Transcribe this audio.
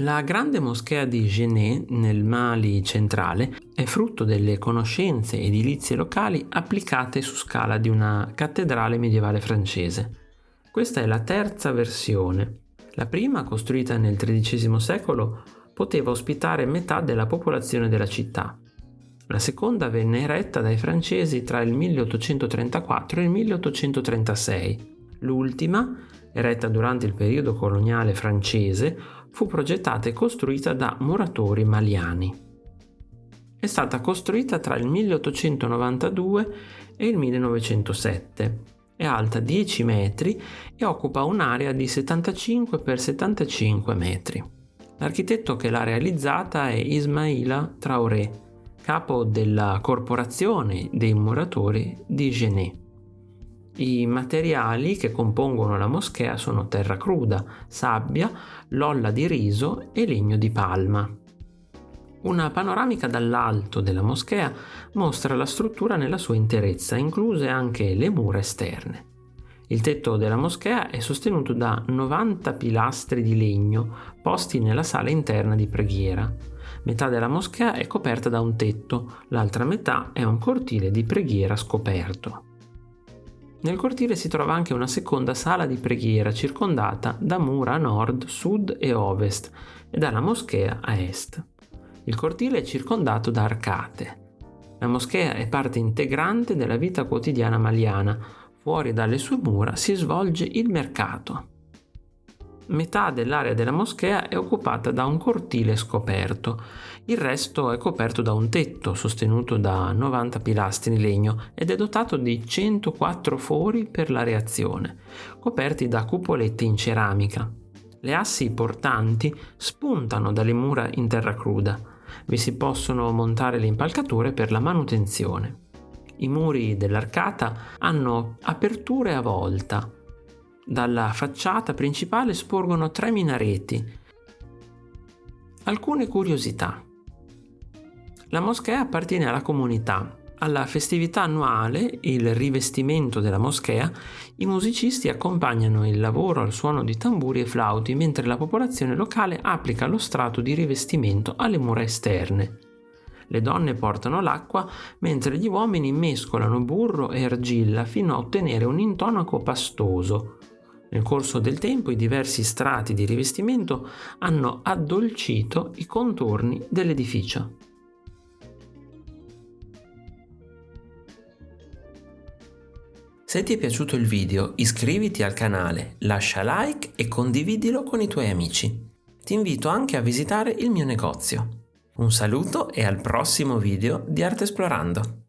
La grande moschea di Genet nel Mali centrale è frutto delle conoscenze edilizie locali applicate su scala di una cattedrale medievale francese. Questa è la terza versione. La prima, costruita nel XIII secolo, poteva ospitare metà della popolazione della città. La seconda venne eretta dai francesi tra il 1834 e il 1836. L'ultima, eretta durante il periodo coloniale francese, fu progettata e costruita da muratori maliani. È stata costruita tra il 1892 e il 1907. È alta 10 metri e occupa un'area di 75 x 75 metri. L'architetto che l'ha realizzata è Ismaila Traoré, capo della corporazione dei muratori di Genet. I materiali che compongono la moschea sono terra cruda, sabbia, lolla di riso e legno di palma. Una panoramica dall'alto della moschea mostra la struttura nella sua interezza, incluse anche le mura esterne. Il tetto della moschea è sostenuto da 90 pilastri di legno posti nella sala interna di preghiera. Metà della moschea è coperta da un tetto, l'altra metà è un cortile di preghiera scoperto. Nel cortile si trova anche una seconda sala di preghiera circondata da mura a nord, sud e ovest e dalla moschea a est. Il cortile è circondato da arcate. La moschea è parte integrante della vita quotidiana maliana. Fuori dalle sue mura si svolge il mercato. Metà dell'area della moschea è occupata da un cortile scoperto, il resto è coperto da un tetto sostenuto da 90 pilastri in legno ed è dotato di 104 fori per la reazione, coperti da cupolette in ceramica. Le assi portanti spuntano dalle mura in terra cruda. Vi si possono montare le impalcature per la manutenzione. I muri dell'arcata hanno aperture a volta, dalla facciata principale sporgono tre minareti. Alcune curiosità. La moschea appartiene alla comunità. Alla festività annuale, il rivestimento della moschea, i musicisti accompagnano il lavoro al suono di tamburi e flauti, mentre la popolazione locale applica lo strato di rivestimento alle mura esterne. Le donne portano l'acqua, mentre gli uomini mescolano burro e argilla fino a ottenere un intonaco pastoso. Nel corso del tempo i diversi strati di rivestimento hanno addolcito i contorni dell'edificio. Se ti è piaciuto il video iscriviti al canale, lascia like e condividilo con i tuoi amici. Ti invito anche a visitare il mio negozio. Un saluto e al prossimo video di Arte Esplorando!